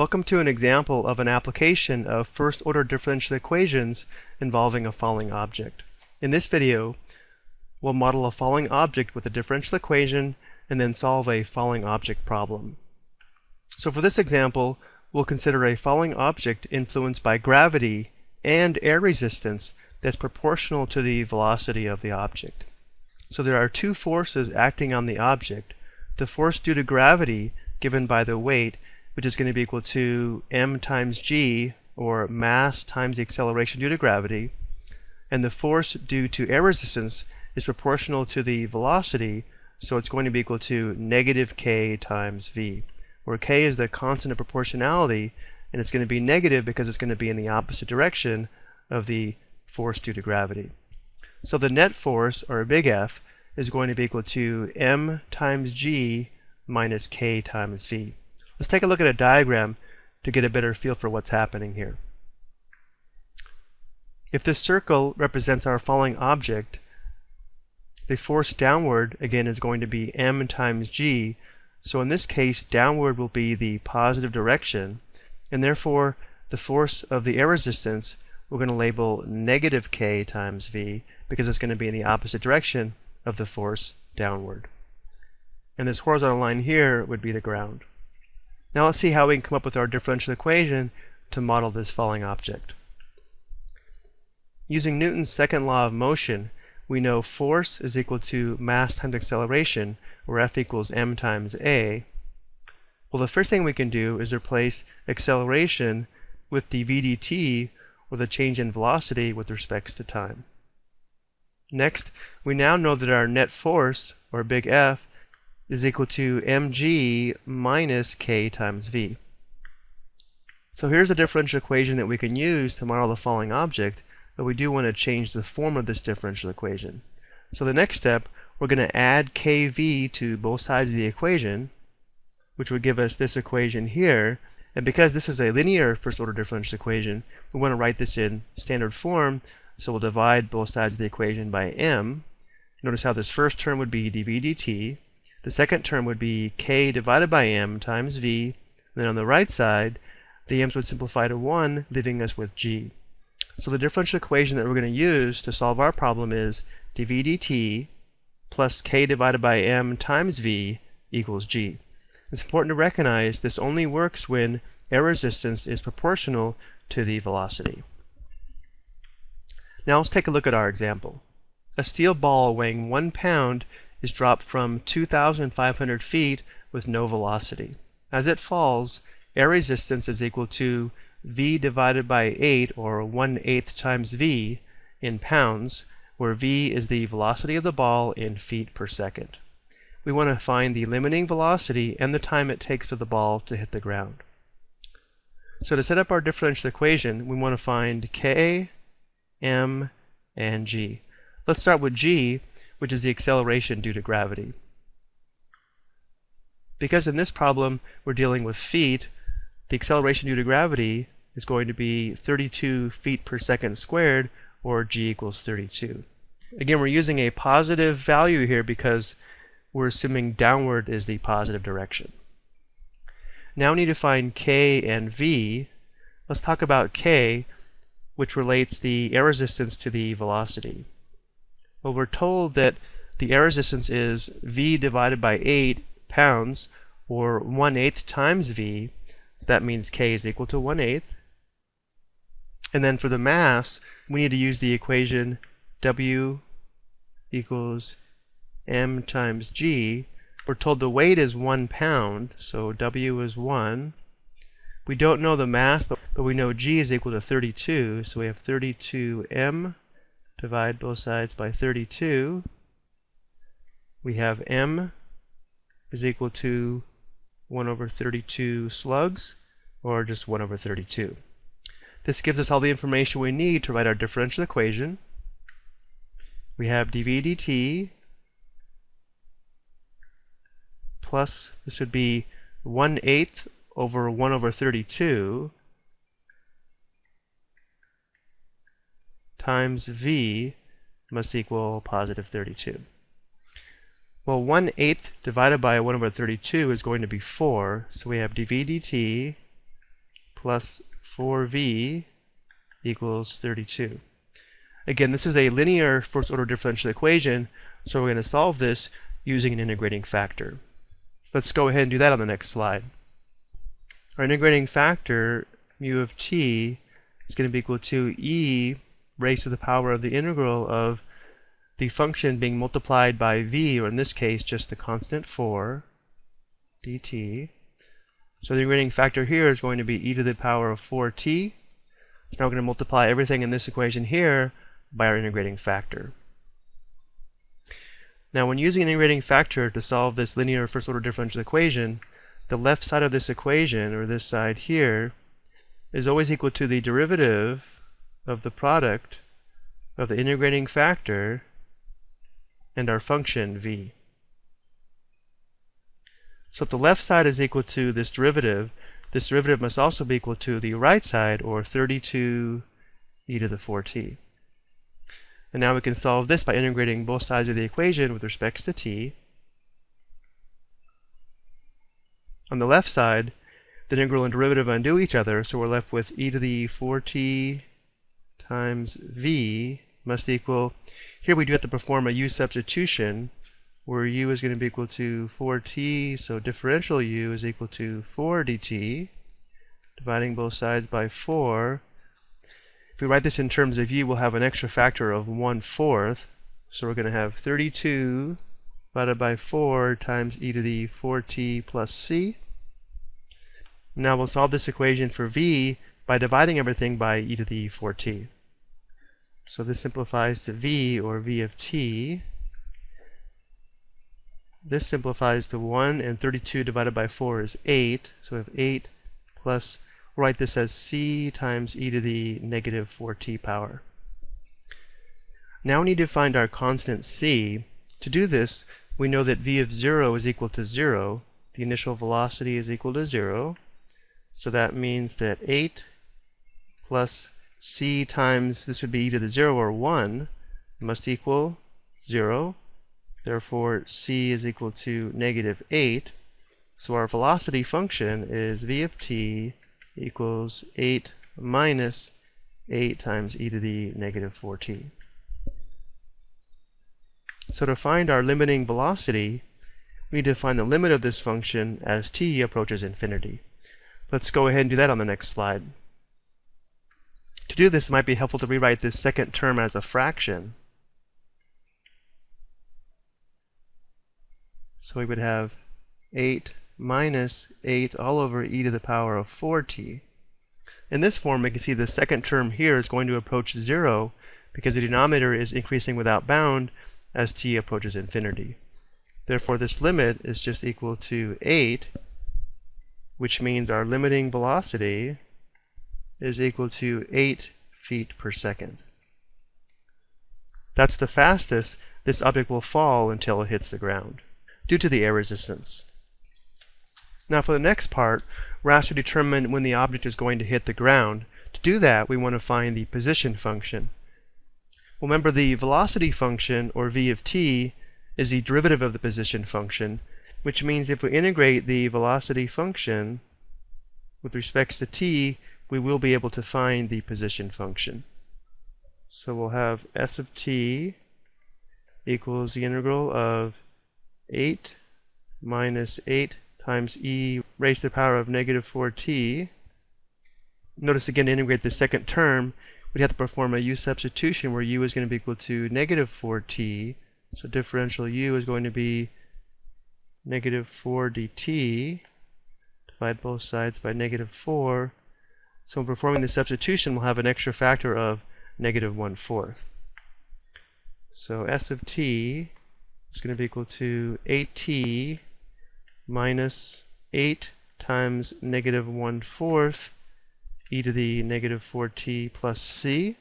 Welcome to an example of an application of first-order differential equations involving a falling object. In this video, we'll model a falling object with a differential equation and then solve a falling object problem. So for this example, we'll consider a falling object influenced by gravity and air resistance that's proportional to the velocity of the object. So there are two forces acting on the object. The force due to gravity given by the weight which is going to be equal to m times g, or mass times the acceleration due to gravity, and the force due to air resistance is proportional to the velocity, so it's going to be equal to negative k times v, where k is the constant of proportionality, and it's going to be negative because it's going to be in the opposite direction of the force due to gravity. So the net force, or a big F, is going to be equal to m times g minus k times v. Let's take a look at a diagram to get a better feel for what's happening here. If this circle represents our falling object, the force downward, again, is going to be m times g. So in this case, downward will be the positive direction, and therefore the force of the air resistance we're going to label negative k times v because it's going to be in the opposite direction of the force downward. And this horizontal line here would be the ground. Now let's see how we can come up with our differential equation to model this falling object. Using Newton's second law of motion, we know force is equal to mass times acceleration, where F equals m times a. Well, the first thing we can do is replace acceleration with dv dt, or the change in velocity with respects to time. Next, we now know that our net force, or big F, is equal to mg minus k times v. So here's a differential equation that we can use to model the falling object, but we do want to change the form of this differential equation. So the next step, we're going to add kv to both sides of the equation, which would give us this equation here. And because this is a linear first-order differential equation, we want to write this in standard form, so we'll divide both sides of the equation by m. Notice how this first term would be dv dt, the second term would be k divided by m times v. And then on the right side, the m's would simplify to 1, leaving us with g. So the differential equation that we're going to use to solve our problem is dv dt plus k divided by m times v equals g. It's important to recognize this only works when air resistance is proportional to the velocity. Now let's take a look at our example. A steel ball weighing one pound is dropped from 2,500 feet with no velocity. As it falls, air resistance is equal to v divided by 8, or 1 8 times v, in pounds, where v is the velocity of the ball in feet per second. We want to find the limiting velocity and the time it takes for the ball to hit the ground. So to set up our differential equation, we want to find k, m, and g. Let's start with g, which is the acceleration due to gravity. Because in this problem we're dealing with feet, the acceleration due to gravity is going to be 32 feet per second squared, or g equals 32. Again, we're using a positive value here because we're assuming downward is the positive direction. Now we need to find k and v. Let's talk about k, which relates the air resistance to the velocity. Well, we're told that the air resistance is V divided by 8 pounds, or 1 8 times V. So that means K is equal to 1 8. And then for the mass, we need to use the equation W equals m times g. We're told the weight is 1 pound, so W is 1. We don't know the mass, but, but we know g is equal to 32, so we have 32m divide both sides by 32, we have m is equal to 1 over 32 slugs, or just 1 over 32. This gives us all the information we need to write our differential equation. We have dv dt plus, this would be 1 8th over 1 over 32 times v must equal positive 32. Well, 1 8th divided by 1 over 32 is going to be 4, so we have dv dt plus 4v equals 32. Again, this is a linear first order differential equation, so we're going to solve this using an integrating factor. Let's go ahead and do that on the next slide. Our integrating factor, mu of t, is going to be equal to e raised to the power of the integral of the function being multiplied by v, or in this case, just the constant 4 dt. So the integrating factor here is going to be e to the power of 4t. Now we're going to multiply everything in this equation here by our integrating factor. Now when using an integrating factor to solve this linear first order differential equation, the left side of this equation, or this side here, is always equal to the derivative of the product of the integrating factor and our function v. So if the left side is equal to this derivative, this derivative must also be equal to the right side, or 32 e to the 4t. And now we can solve this by integrating both sides of the equation with respects to t. On the left side, the integral and derivative undo each other, so we're left with e to the 4t times v must equal, here we do have to perform a u substitution, where u is going to be equal to 4t, so differential u is equal to 4 dt, dividing both sides by 4, if we write this in terms of u, we'll have an extra factor of 1 fourth. So we're going to have 32 divided by 4 times e to the 4t plus c. Now we'll solve this equation for v by dividing everything by e to the 4t. So this simplifies to v, or v of t. This simplifies to 1, and 32 divided by 4 is 8. So we have 8 plus we'll write this as c times e to the negative 4t power. Now we need to find our constant c. To do this, we know that v of 0 is equal to 0. The initial velocity is equal to 0. So that means that 8 plus c times, this would be e to the 0 or 1, must equal 0. Therefore, c is equal to negative 8. So our velocity function is v of t equals 8 minus 8 times e to the negative 4t. So to find our limiting velocity, we need to find the limit of this function as t approaches infinity. Let's go ahead and do that on the next slide. To do this, it might be helpful to rewrite this second term as a fraction. So we would have 8 minus 8 all over e to the power of 4t. In this form, we can see the second term here is going to approach 0 because the denominator is increasing without bound as t approaches infinity. Therefore, this limit is just equal to 8, which means our limiting velocity is equal to 8 feet per second. That's the fastest this object will fall until it hits the ground, due to the air resistance. Now for the next part, we're asked to determine when the object is going to hit the ground. To do that, we want to find the position function. Remember the velocity function, or v of t, is the derivative of the position function, which means if we integrate the velocity function with respects to t, we will be able to find the position function. So we'll have s of t equals the integral of 8 minus 8 times e raised to the power of negative 4t. Notice again to integrate the second term, we'd have to perform a u substitution where u is going to be equal to negative 4t. So differential u is going to be negative 4 dt. Divide both sides by negative 4. So when performing the substitution, we'll have an extra factor of negative 1 fourth. So s of t is going to be equal to 8t minus 8 times negative 1 fourth e to the negative 4t plus c.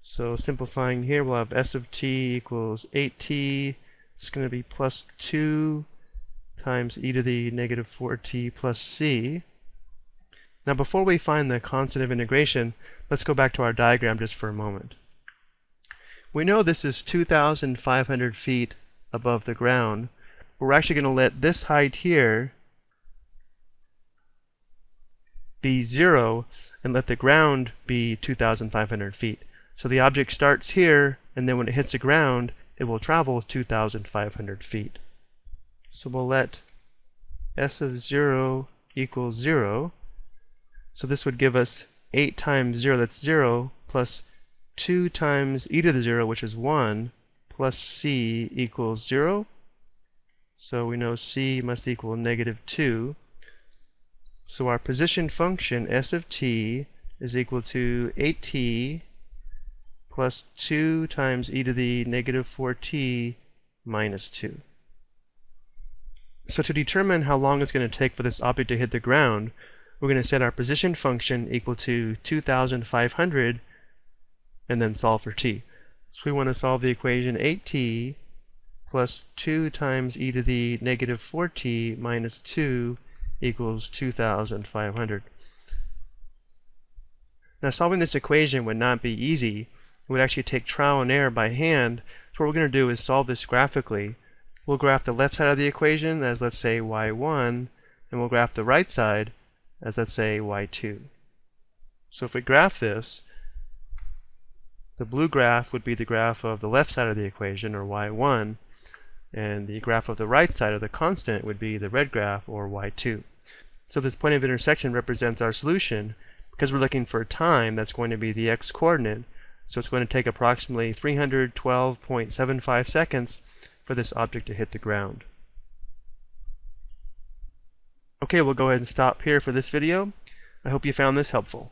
So simplifying here, we'll have s of t equals 8t. It's going to be plus 2 times e to the negative 4t plus c. Now before we find the constant of integration, let's go back to our diagram just for a moment. We know this is 2,500 feet above the ground, we're actually going to let this height here be 0 and let the ground be 2,500 feet. So the object starts here, and then when it hits the ground, it will travel 2,500 feet. So we'll let s of 0 equals 0. So this would give us 8 times 0, that's 0, plus 2 times e to the 0, which is 1, plus c equals 0. So we know c must equal negative 2. So our position function, s of t, is equal to 8t plus 2 times e to the negative 4t minus 2. So to determine how long it's going to take for this object to hit the ground, we're going to set our position function equal to 2,500 and then solve for t. So we want to solve the equation 8t plus 2 times e to the negative 4t minus 2 equals 2,500. Now solving this equation would not be easy. It would actually take trial and error by hand. So what we're going to do is solve this graphically. We'll graph the left side of the equation as let's say y1, and we'll graph the right side as let's say y2. So if we graph this, the blue graph would be the graph of the left side of the equation, or y1, and the graph of the right side of the constant would be the red graph, or y2. So this point of intersection represents our solution. Because we're looking for time, that's going to be the x-coordinate. So it's going to take approximately 312.75 seconds for this object to hit the ground. Okay, we'll go ahead and stop here for this video. I hope you found this helpful.